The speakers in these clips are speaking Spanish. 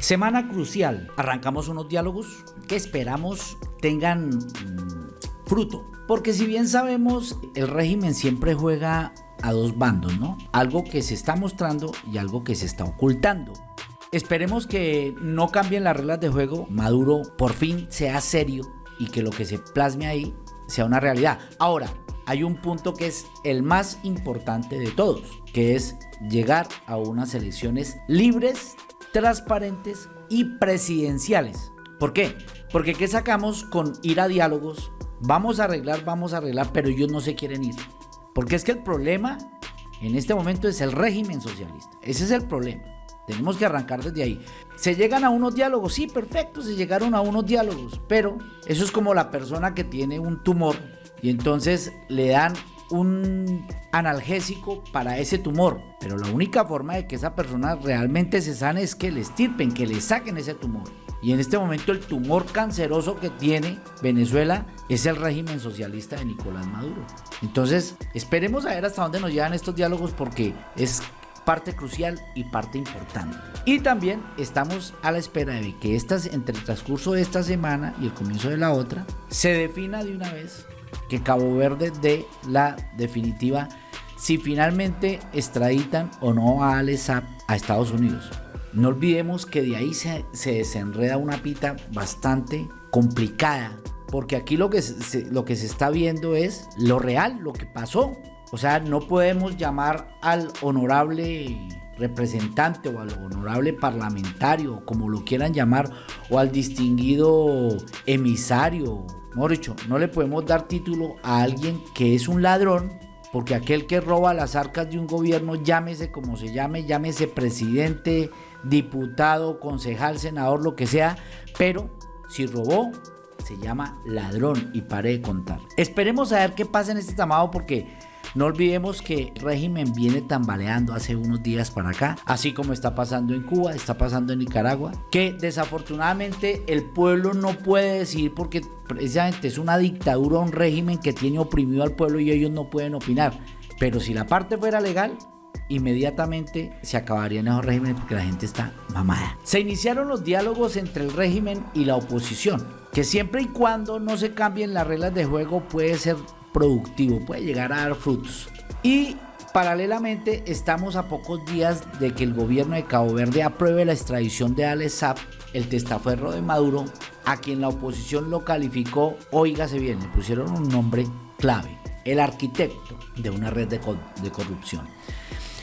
Semana crucial. Arrancamos unos diálogos que esperamos tengan mm, fruto. Porque si bien sabemos, el régimen siempre juega a dos bandos, ¿no? Algo que se está mostrando y algo que se está ocultando. Esperemos que no cambien las reglas de juego, Maduro por fin sea serio y que lo que se plasme ahí sea una realidad. Ahora, hay un punto que es el más importante de todos, que es llegar a unas elecciones libres, transparentes y presidenciales. ¿Por qué? Porque ¿qué sacamos con ir a diálogos? Vamos a arreglar, vamos a arreglar, pero ellos no se quieren ir. Porque es que el problema en este momento es el régimen socialista. Ese es el problema. Tenemos que arrancar desde ahí. Se llegan a unos diálogos, sí, perfecto, se llegaron a unos diálogos, pero eso es como la persona que tiene un tumor y entonces le dan un analgésico para ese tumor. Pero la única forma de que esa persona realmente se sane es que le estirpen, que le saquen ese tumor. Y en este momento el tumor canceroso que tiene Venezuela es el régimen socialista de Nicolás Maduro. Entonces, esperemos a ver hasta dónde nos llevan estos diálogos porque es parte crucial y parte importante. Y también estamos a la espera de que estas, entre el transcurso de esta semana y el comienzo de la otra, se defina de una vez que Cabo Verde dé la definitiva si finalmente extraditan o no a Alessap a Estados Unidos. No olvidemos que de ahí se, desenreda una pita bastante complicada, porque aquí lo que, lo que se está viendo es lo real, lo que pasó. O sea, no podemos llamar al honorable representante o al honorable parlamentario, como lo quieran llamar, o al distinguido emisario. Mejor no le podemos dar título a alguien que es un ladrón, porque aquel que roba las arcas de un gobierno, llámese como se llame, llámese presidente, diputado, concejal, senador, lo que sea, pero si robó, se llama ladrón y pare de contar. Esperemos a ver qué pasa en este llamado porque no olvidemos que el régimen viene tambaleando hace unos días para acá, así como está pasando en Cuba, está pasando en Nicaragua, que desafortunadamente el pueblo no puede decir porque precisamente es una dictadura, un régimen que tiene oprimido al pueblo y ellos no pueden opinar. Pero si la parte fuera legal, inmediatamente se acabarían esos regímenes porque la gente está mamada. Se iniciaron los diálogos entre el régimen y la oposición, que siempre y cuando no se cambien las reglas de juego puede ser productivo, puede llegar a dar frutos. Y paralelamente estamos a pocos días de que el gobierno de Cabo Verde apruebe la extradición de Alex Saab, el testaferro de Maduro, a quien la oposición lo calificó, oígase bien, le pusieron un nombre clave, el arquitecto de una red de, de corrupción.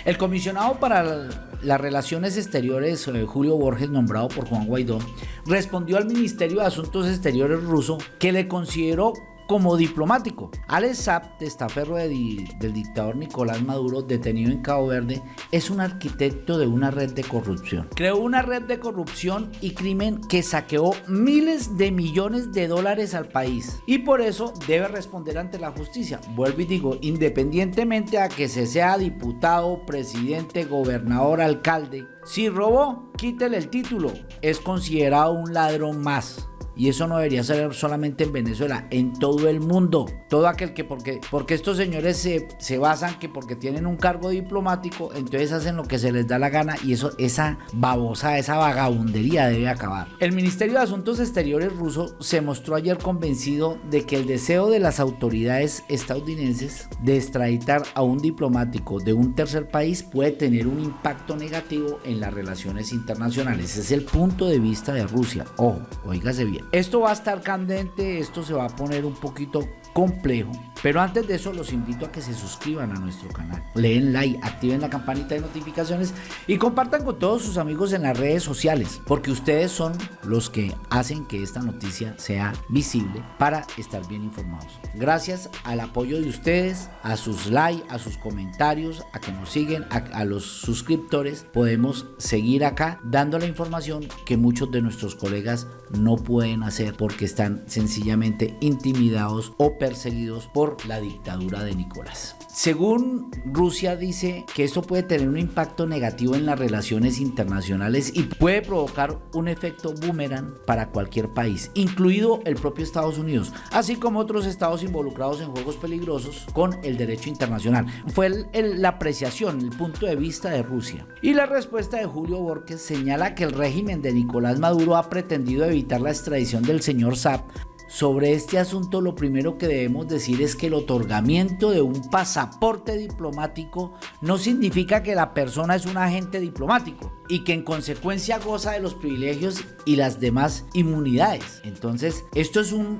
El comisionado para las relaciones exteriores, eh, Julio Borges, nombrado por Juan Guaidó, respondió al Ministerio de Asuntos Exteriores ruso que le consideró como diplomático. Alex Saab, testaferro del dictador Nicolás Maduro, detenido en Cabo Verde, es un arquitecto de una red de corrupción. Creó una red de corrupción y crimen que saqueó miles de millones de dólares al país y por eso debe responder ante la justicia. Vuelvo y digo, independientemente a que se sea diputado, presidente, gobernador, alcalde, si robó, quítele el título, es considerado un ladrón más. Y eso no debería ser solamente en Venezuela, en todo el mundo. Todo aquel que, porque, porque estos señores se, se basan que porque tienen un cargo diplomático, entonces hacen lo que se les da la gana y eso, esa babosa, esa vagabundería debe acabar. El Ministerio de Asuntos Exteriores ruso se mostró ayer convencido de que el deseo de las autoridades estadounidenses de extraditar a un diplomático de un tercer país puede tener un impacto negativo en las relaciones internacionales. Ese es el punto de vista de Rusia. Ojo, oígase bien. Esto va a estar candente, esto se va a poner un poquito complejo. Pero antes de eso los invito a que se suscriban a nuestro canal, leen like, activen la campanita de notificaciones y compartan con todos sus amigos en las redes sociales, porque ustedes son los que hacen que esta noticia sea visible para estar bien informados. Gracias al apoyo de ustedes, a sus likes, a sus comentarios, a que nos siguen, a, a los suscriptores, podemos seguir acá dando la información que muchos de nuestros colegas no pueden hacer porque están sencillamente intimidados o perseguidos por la dictadura de Nicolás. Según Rusia dice que esto puede tener un impacto negativo en las relaciones internacionales y puede provocar un efecto boomerang para cualquier país, incluido el propio Estados Unidos, así como otros estados involucrados en juegos peligrosos con el derecho internacional. Fue la apreciación, el punto de vista de Rusia. Y la respuesta de Julio Borges señala que el régimen de Nicolás Maduro ha pretendido evitar la extradición del señor Saab sobre este asunto lo primero que debemos decir es que el otorgamiento de un pasaporte diplomático no significa que la persona es un agente diplomático y que en consecuencia goza de los privilegios y las demás inmunidades. Entonces, esto es un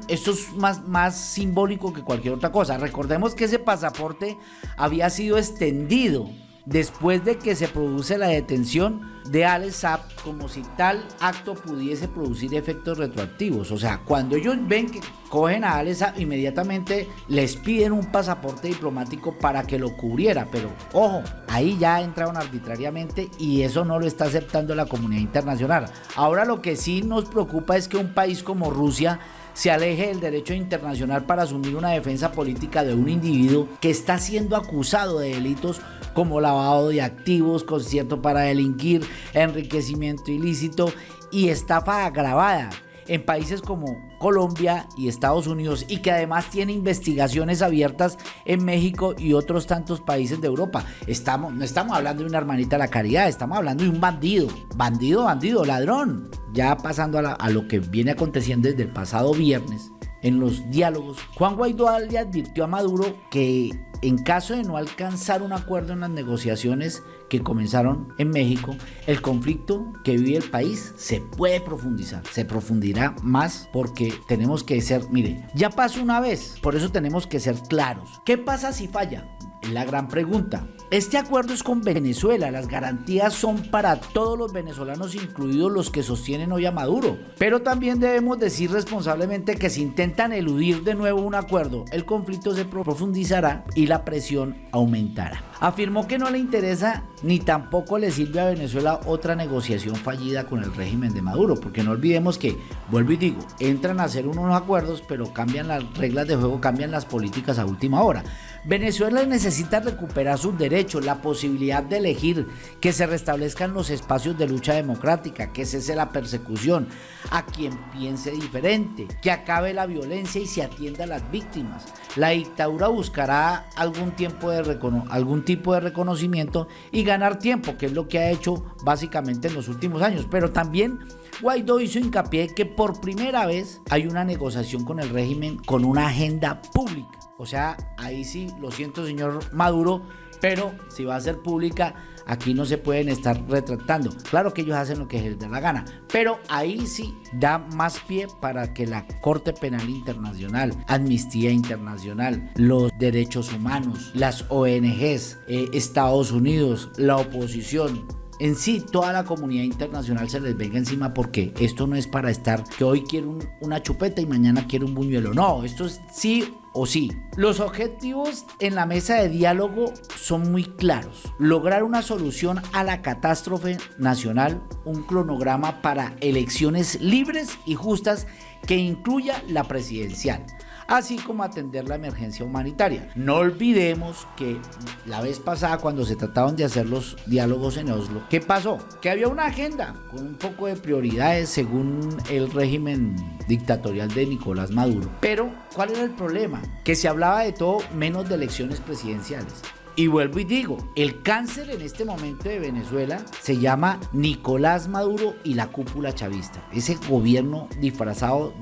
más simbólico que cualquier otra cosa. Recordemos que ese pasaporte había sido extendido después de que se produce la detención de Alex como si tal acto pudiese producir efectos retroactivos. O sea, cuando ellos ven que cogen a Alex Saab, inmediatamente les piden un pasaporte diplomático para que lo cubriera. Pero ojo, ahí ya entraron arbitrariamente y eso no lo está aceptando la comunidad internacional. Ahora lo que sí nos preocupa es que un país como Rusia se aleje del derecho internacional para asumir una defensa política de un individuo que está siendo acusado de delitos como lavado de activos, concierto para delinquir, enriquecimiento ilícito y estafa agravada en países como Colombia y Estados Unidos y que además tiene investigaciones abiertas en México y otros tantos países de Europa. Estamos, no estamos hablando de una hermanita de la caridad, estamos hablando de un bandido, bandido, bandido, ladrón. Ya pasando a, a lo que viene aconteciendo desde el pasado viernes, en los diálogos, Juan Guaidó advirtió a Maduro que en caso de no alcanzar un acuerdo en las negociaciones que comenzaron en México, el conflicto que vive el país se puede profundizar, se profundirá más porque tenemos que ser, mire, ya pasó una vez, por eso tenemos que ser claros. ¿Qué pasa si falla? La gran pregunta. Este acuerdo es con Venezuela, las garantías son para todos los venezolanos, incluidos los que sostienen hoy a Maduro. Pero también debemos decir responsablemente que si intentan eludir de nuevo un acuerdo, el conflicto se profundizará y la presión aumentará. Afirmó que no le interesa ni tampoco le sirve a Venezuela otra negociación fallida con el régimen de Maduro, porque no olvidemos que, vuelvo y digo, entran a hacer unos acuerdos, pero cambian las reglas de juego, cambian las políticas a última hora. Venezuela necesita recuperar sus derechos, la posibilidad de elegir, que se restablezcan los espacios de lucha democrática, que cese la persecución a quien piense diferente, que acabe la violencia y se atienda a las víctimas. La dictadura buscará algún, tiempo de algún tipo de reconocimiento y ganar tiempo, que es lo que ha hecho básicamente en los últimos años, pero también Guaidó hizo hincapié que por primera vez hay una negociación con el régimen con una agenda pública. O sea, ahí sí, lo siento señor Maduro, pero si va a ser pública, aquí no se pueden estar retractando. Claro que ellos hacen lo que les da la gana, pero ahí sí da más pie para que la Corte Penal Internacional, Amnistía Internacional, los derechos humanos, las ONGs, eh, Estados Unidos, la oposición, en sí toda la comunidad internacional se les venga encima porque esto no es para estar que hoy quiero una chupeta y mañana quiero un buñuelo. No, esto es sí o sí. Los objetivos en la mesa de diálogo son muy claros. Lograr una solución a la catástrofe nacional, un cronograma para elecciones libres y justas que incluya la presidencial así como atender la emergencia humanitaria. No olvidemos que la vez pasada cuando se trataron de hacer los diálogos en Oslo, ¿qué pasó? Que había una agenda con un poco de prioridades según el régimen dictatorial de Nicolás Maduro. Pero, ¿cuál era el problema? Que se hablaba de todo menos de elecciones presidenciales. Y vuelvo y digo, el cáncer en este momento de Venezuela se llama Nicolás Maduro y la cúpula chavista. Ese gobierno disfrazado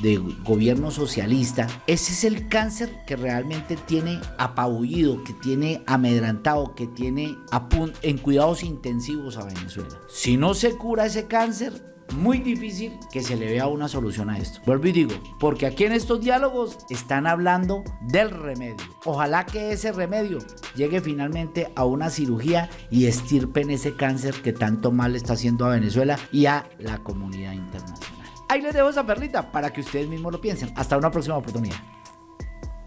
de gobierno socialista, ese es el cáncer que realmente tiene apabullido, que tiene amedrantado, que tiene en cuidados intensivos a Venezuela. Si no se cura ese cáncer, muy difícil que se le vea una solución a esto. Vuelvo y digo, porque aquí en estos diálogos están hablando del remedio. Ojalá que ese remedio llegue finalmente a una cirugía y estirpen ese cáncer que tanto mal está haciendo a Venezuela y a la comunidad internacional. Ahí les dejo esa perlita para que ustedes mismos lo piensen. Hasta una próxima oportunidad.